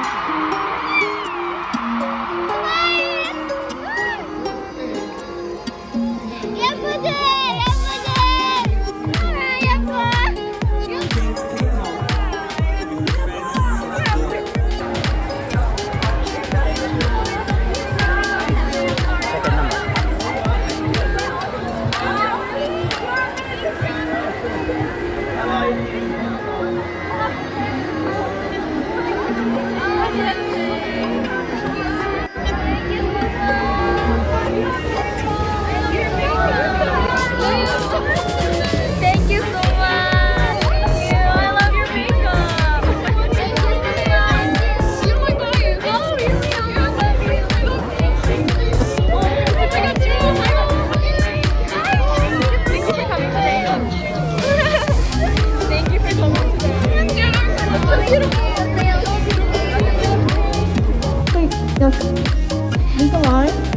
예 Thank you for coming today. Thank just leave a line.